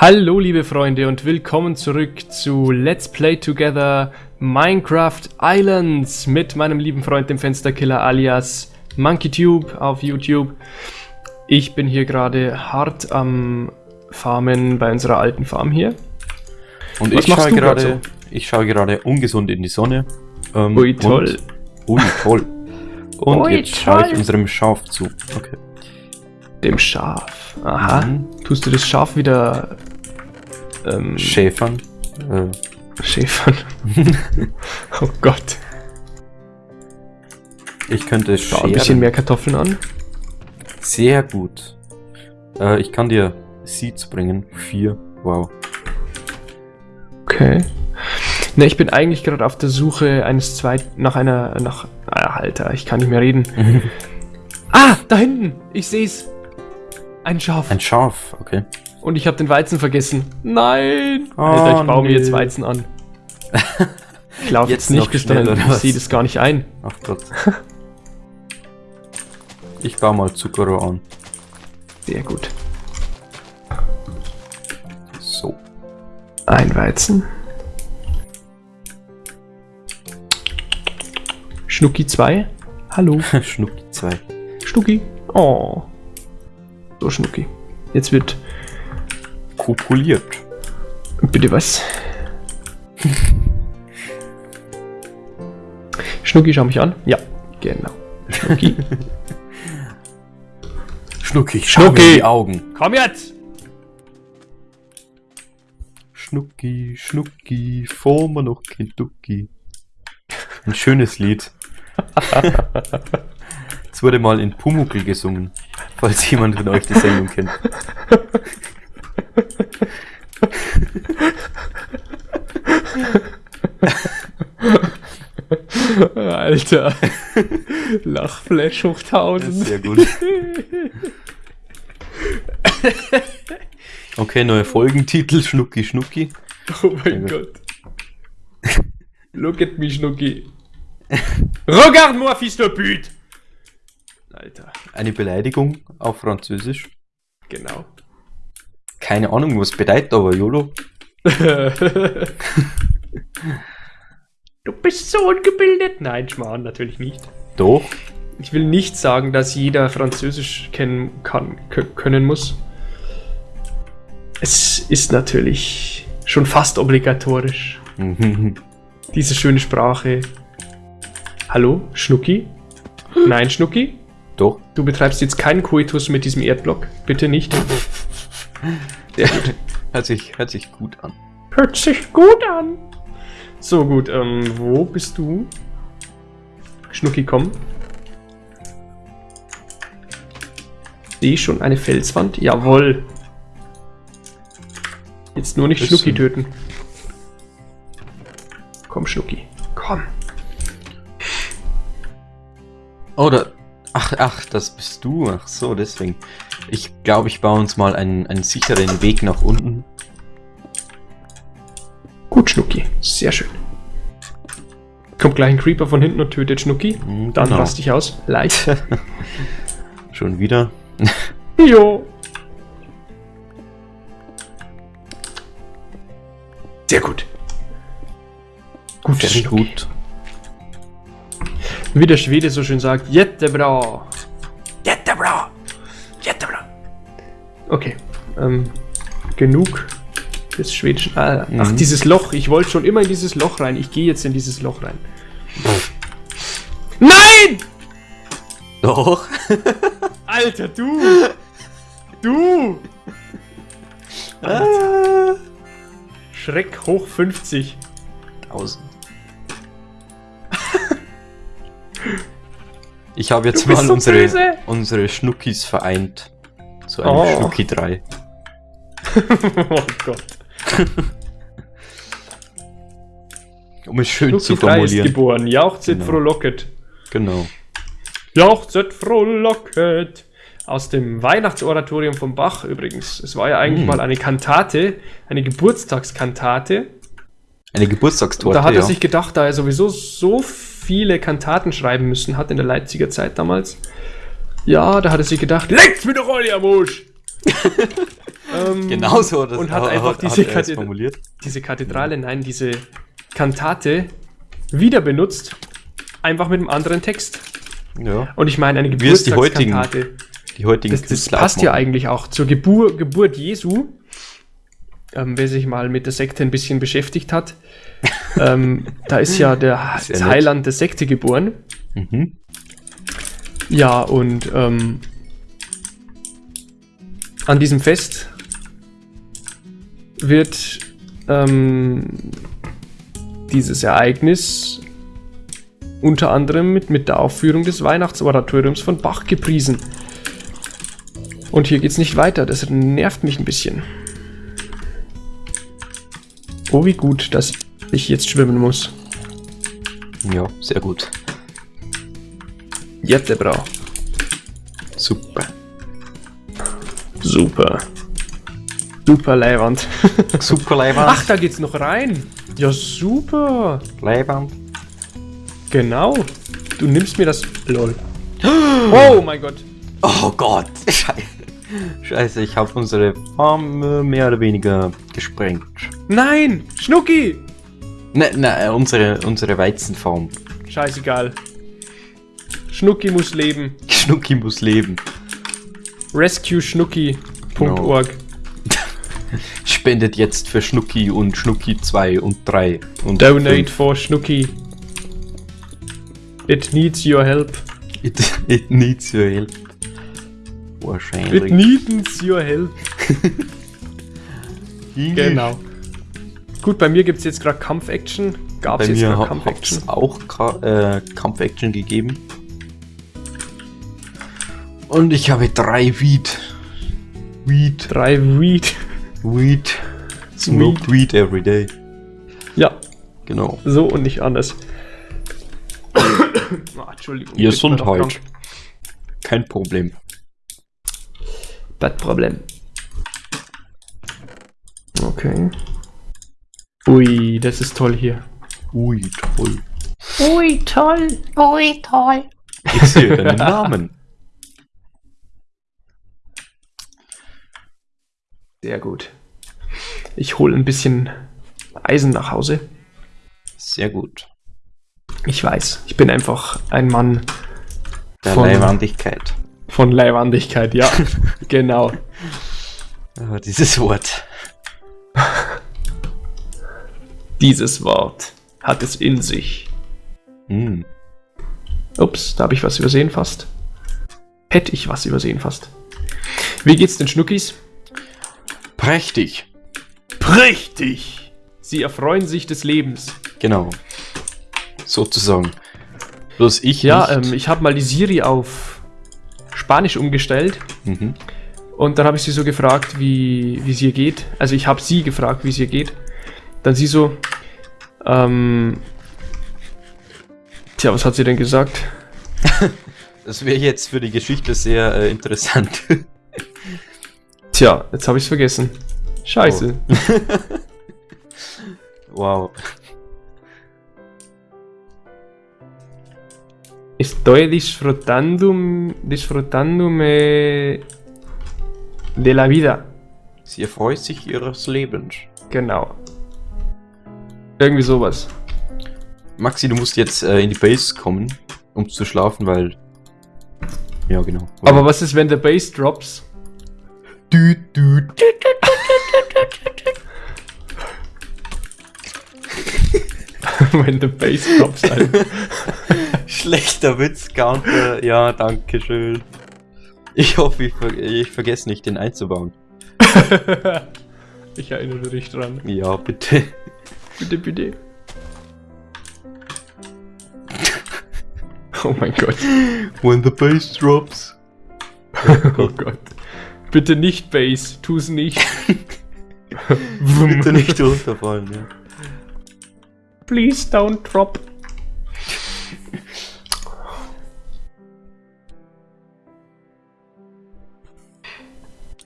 Hallo liebe Freunde und willkommen zurück zu Let's Play Together Minecraft Islands mit meinem lieben Freund dem Fensterkiller alias MonkeyTube auf YouTube. Ich bin hier gerade hart am Farmen bei unserer alten Farm hier. Und Was ich schaue gerade, grad ich schaue gerade ungesund in die Sonne. Ähm, Ui toll. Und, ui toll. Und Ui, jetzt schaue ich unserem Schaf zu. Okay. Dem Schaf. Aha. Mhm. Tust du das Schaf wieder ähm, Schäfern. Äh, schäfern? oh Gott. ich könnte Schau ein bisschen mehr Kartoffeln an. Sehr gut. Äh, ich kann dir Seeds bringen. Vier. Wow. Okay. Ne, ich bin eigentlich gerade auf der Suche eines zweiten, nach einer, nach, ah, Alter, ich kann nicht mehr reden. Ah, da hinten, ich seh's. Ein Schaf. Ein Schaf, okay. Und ich habe den Weizen vergessen. Nein. Oh, Alter, ich baue mir nee. jetzt Weizen an. Ich laufe jetzt, Jetzt nicht oder Ich sehe das gar nicht ein. Ach Gott. ich baue mal Zuckerrohr an. Sehr gut. So. Ein Weizen. Schnucki 2. Hallo. Schnucki 2. Schnucki. Oh. So, Schnucki. Jetzt wird. Kopuliert. Bitte was? Schnucki, schau mich an. Ja, genau. Schnucki. Schnucki, schau mir in die Augen. Komm jetzt! Schnucki, Schnucki, vor mir noch kein Ducki. Ein schönes Lied. Es wurde mal in Pumuckl gesungen, falls jemand von euch die Sendung kennt. Alter. Lachflash hoch 1000. Sehr gut. Okay, neuer Folgentitel, Schnucki, Schnucki. Oh mein Gott. Look at me, Schnucki. Regarde-moi, fils de pute! Alter, Eine Beleidigung auf Französisch. genau. Keine Ahnung, was bedeutet aber, YOLO. du bist so ungebildet. Nein, Schmarrn, natürlich nicht. Doch. Ich will nicht sagen, dass jeder Französisch kennen kann, können muss. Es ist natürlich schon fast obligatorisch. Diese schöne Sprache. Hallo, Schnucki? Nein, Schnucki? Doch. Du betreibst jetzt keinen Koitus mit diesem Erdblock. Bitte nicht. Hört sich, hört sich gut an. Hört sich gut an. So gut, ähm, wo bist du? Schnucki, komm. Sehe schon eine Felswand? Jawohl. Jetzt nur nicht Bisschen. Schnucki töten. Komm, Schnucki. Komm. Oder. Ach, ach, das bist du. Ach so, deswegen. Ich glaube, ich baue uns mal einen, einen sicheren Weg nach unten. Gut, Schnucki. Sehr schön. Kommt gleich ein Creeper von hinten und tötet Schnucki. Mhm, Dann genau. rast ich aus. Leicht. Schon wieder. jo. Sehr gut. Gut, Sehr Schnucki. gut. Wie der Schwede so schön sagt, Jättebra. Jättebra. Jättebra. Okay. Ähm, genug des Schwedischen. Ah, Ach, Mhm. dieses Loch. Ich wollte schon immer in dieses Loch rein. Ich gehe jetzt in dieses Loch rein. Nein! Doch. Alter, du! Du! Ah. Schreck hoch 50. 1000. Ich habe jetzt mal so unsere, böse. unsere Schnuckis vereint. Zu einem Oh. Schnucki 3. oh Gott. Um es schön zu Schnucki 3 ist formulieren. geboren. Jauchzet Genau. frohlocket. Genau. Jauchzet frohlocket. Aus dem Weihnachtsoratorium von Bach übrigens. Es war ja eigentlich Hm. mal eine Kantate, eine Geburtstagskantate. Eine Und Geburtstagstorte, da hat er ja. sich gedacht, da er sowieso so viele Kantaten schreiben müssen hat in der Leipziger Zeit damals. Ja, da hat er sich gedacht, leckt's mir doch alle am Arsch! Ähm, Genau so. Das und hat hat- einfach hat diese, es Kathed- formuliert. diese Kathedrale, nein, diese Kantate wieder benutzt. Einfach mit einem anderen Text. Ja. Und ich meine, eine es die heutigen Geburtstagskantate. Die heutigen Das, das passt ja eigentlich auch zur Gebur Geburt Jesu. Ähm, wer sich mal mit der Sekte ein bisschen beschäftigt hat, ähm, da ist ja der nett. Heiland der Sekte geboren. Mhm. Ja, und ähm, an diesem Fest wird ähm, dieses Ereignis unter anderem mit, mit der Aufführung des Weihnachtsoratoriums von Bach gepriesen. Und hier geht's nicht weiter, das nervt mich ein bisschen. Oh, wie gut, dass ich jetzt schwimmen muss. Ja, sehr gut. Jette Brau. Super. Super. Super Leiwand. Super Leiband. Ach, da geht's noch rein. Ja, super. Leiband. Genau. Du nimmst mir das. Lol. Oh mein Gott. Oh Gott. Scheiße. Scheiße, ich habe unsere Farm äh, mehr oder weniger gesprengt. Nein! Schnucki! Ne, ne, unsere, unsere Weizenfarm. Scheißegal. Schnucki muss leben. Schnucki muss leben. RescueSchnucki.org. Spendet jetzt für Schnucki und Schnucki 2 und 3 und Donate fünf. for Schnucki. It needs your help. It, it needs your help. It Wahrscheinlich. needs your help. Genau. Gut, bei mir gibt's jetzt gerade Kampf-Action. Gab's Bei jetzt gerade Kampf-Action? es auch äh, Kampf-Action gegeben. Und ich habe drei Weed. Weed. Drei Weed. Weed. Smoke Weed every day. Ja, Genau. so und nicht anders. Ah, Entschuldigung. Gesundheit. Kein Problem. Bad Problem. Okay. Ui, das ist toll hier. Ui, toll. Ui, toll. Ui, toll. Ich sehe deinen Namen. Sehr gut. Ich hole ein bisschen Eisen nach Hause. Sehr gut. Ich weiß, ich bin einfach ein Mann Der Von- Leihwandigkeit. von Leihwandigkeit, ja. genau. Ah, dieses Wort. Dieses Wort hat es in sich. Hm. Ups, da habe ich was übersehen fast. Hätte ich was übersehen fast. Wie geht's den Schnuckis? Prächtig. Prächtig! Sie erfreuen sich des Lebens. Genau. Sozusagen. Bloß ich Ja, nicht. ähm, ich habe mal die Siri auf Spanisch umgestellt mhm. und dann habe ich sie so gefragt, wie wie es ihr geht. Also ich habe sie gefragt, wie es ihr geht. Dann sie so, ähm, tja, was hat sie denn gesagt? Das wäre jetzt für die Geschichte sehr äh, interessant. Tja, jetzt habe ich es vergessen. Scheiße. wow. Estoy disfrutando, disfrutándome de la vida. Sie erfreut sich ihres Lebens. Genau. Irgendwie sowas. Maxi, du musst jetzt äh, in die Base kommen, um zu schlafen, weil. Ja, genau. Aber was ist, wenn der Bass drops? Düt, düt. wenn der Bass drops, Alter. Schlechter Witz, Counter. Ja, danke schön. Ich hoffe, ich, ver ich vergesse nicht, den einzubauen. ich erinnere dich dran. Ja, bitte. Bitte, bitte. Oh mein Gott. When the bass drops. Oh Gott. Bitte nicht Bass. Tu's nicht. Bitte nicht runterfallen, ja. Please don't drop.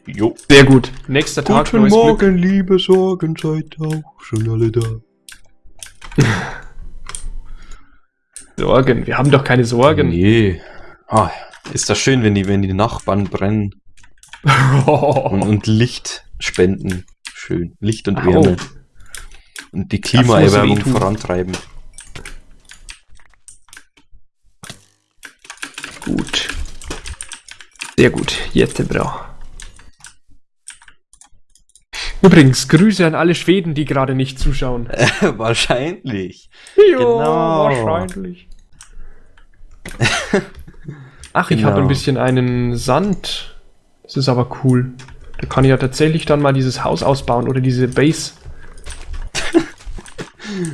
Jo. Sehr gut. Nächster Tag, Guten neues Glück. Morgen, liebe Sorgen, seid auch schon alle da. Sorgen. Wir haben doch keine Sorgen. Nee. Ah, ist das schön, wenn die, wenn die Nachbarn brennen. Und, und Licht spenden. Schön. Licht und Au. Wärme. Und die Klimaerwärmung vorantreiben. Gut. Sehr gut. Jetzt bra. Übrigens, Grüße an alle Schweden, die gerade nicht zuschauen. Wahrscheinlich. Ja, Genau. wahrscheinlich. Ach, ich Genau. habe ein bisschen einen Sand. Das ist aber cool. Da kann ich ja tatsächlich dann mal dieses Haus ausbauen oder diese Base.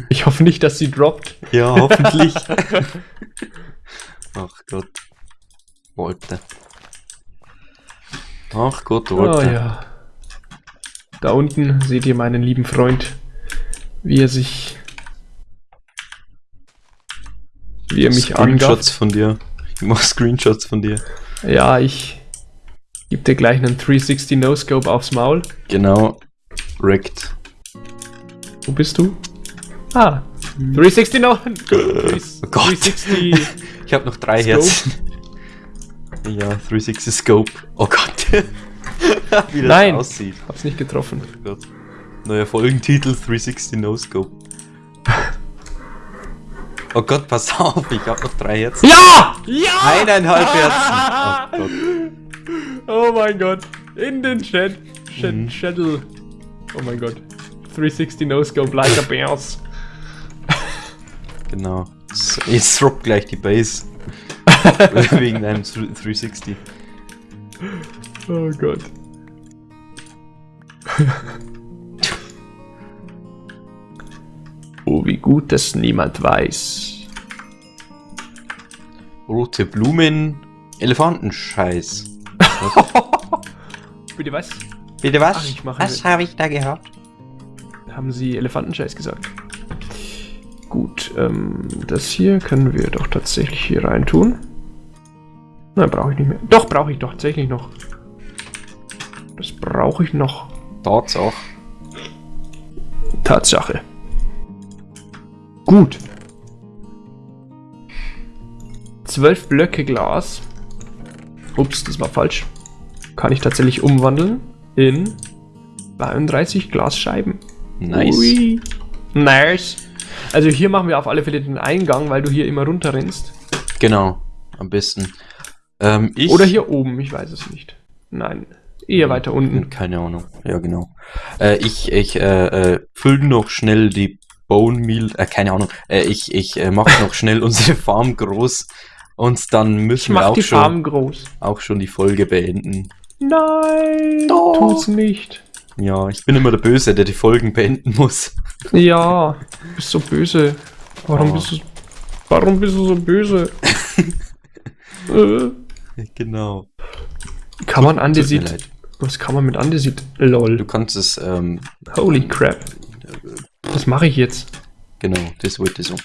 Ich hoffe nicht, dass sie droppt. Ja, hoffentlich. Ach Gott. Wollte. Ach Gott, Oh wollte. ja. Da unten seht ihr meinen lieben Freund, wie er sich. Wie er mich Screenshots angafft. von dir. Ich mach Screenshots von dir. Ja, ich geb dir gleich einen 360 No-Scope aufs Maul. Genau. Wrecked. Wo bist du? Ah, 360 No. Oh Gott. 360. Ich habe noch drei Scope. Herzen. Ja, 360 Scope. Oh Gott. Wie das Nein. aussieht. Hab's nicht getroffen. Oh Gott. Neuer Folgentitel 360 No Scope. Oh Gott, pass auf, ich habe noch drei Herzen. Ja! Ja! Eineinhalb Herzen. Oh Gott. Oh mein Gott. In den Chat. Chat Mhm. Schädel. Oh mein Gott. 360 No-Scope like a Bears. Genau. Jetzt droppt gleich die Base. Wegen einem 360. Oh Gott. oh, wie gut, dass niemand weiß. Rote Blumen, Elefantenscheiß. Bitte was? Bitte was? Ach, ich mache Was habe ich da gehört? Haben Sie Elefantenscheiß gesagt? Gut, ähm, das hier können wir doch tatsächlich hier rein tun. Nein, brauche ich nicht mehr. Doch, brauche ich doch tatsächlich noch. Das brauche ich noch. Tatsache. Tatsache. Gut. Zwölf Blöcke Glas. Ups, das war falsch. Kann ich tatsächlich umwandeln in 32 Glasscheiben. Nice. Ui. Nice. Also hier machen wir auf alle Fälle den Eingang, weil du hier immer runterrennst. Genau, am besten. Ähm. Oder hier oben, ich weiß es nicht. Nein, eher weiter unten. Keine Ahnung. Ja, genau. Äh, ich ich äh, äh, fülle noch schnell die Bone Meal. Äh, keine Ahnung. Äh, ich ich äh, mache noch schnell unsere Farm groß. Und dann müssen wir auch schon, auch schon die Folge beenden. Nein, Doch. tut's nicht. Ja, ich bin immer der Böse, der die Folgen beenden muss. Ja, du bist so böse. Warum Oh. bist du Warum bist du so böse? äh, Genau. kann man Andesit. Was kann man mit Andesit? Du Lol. kannst es, ähm, Holy crap. Was mache ich jetzt? genau, das wollte ich so.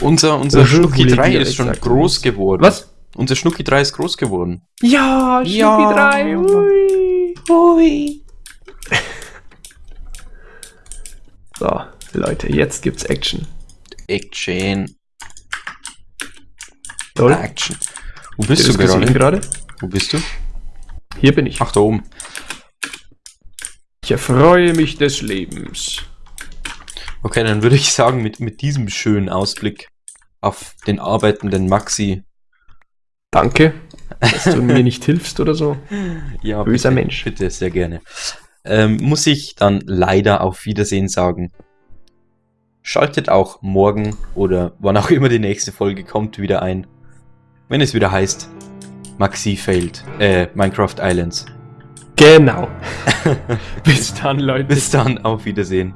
Unser, unser Schnucki Huli 3 dir ist schon groß geworden. Was? Unser Schnucki 3 ist groß geworden. Ja, Schnucki Ja. 3. Ui. Hui. So, Leute, jetzt gibt's Action. Action. Lol. Action. Wo bist ihr du gerade? gerade? Wo bist du? Hier bin ich. Ach, da oben. Ich erfreue mich des Lebens. Okay, dann würde ich sagen, mit, mit diesem schönen Ausblick auf den arbeitenden Maxi. Danke, dass du mir nicht hilfst oder so. Ja, Böser bitte, Mensch. Bitte, sehr gerne. Ähm, muss ich dann leider auf Wiedersehen sagen. Schaltet auch morgen oder wann auch immer die nächste Folge kommt wieder ein. Wenn es wieder heißt Maxi failed. Äh, Minecraft Islands. Genau. Bis dann, Leute. Bis dann, auf Wiedersehen.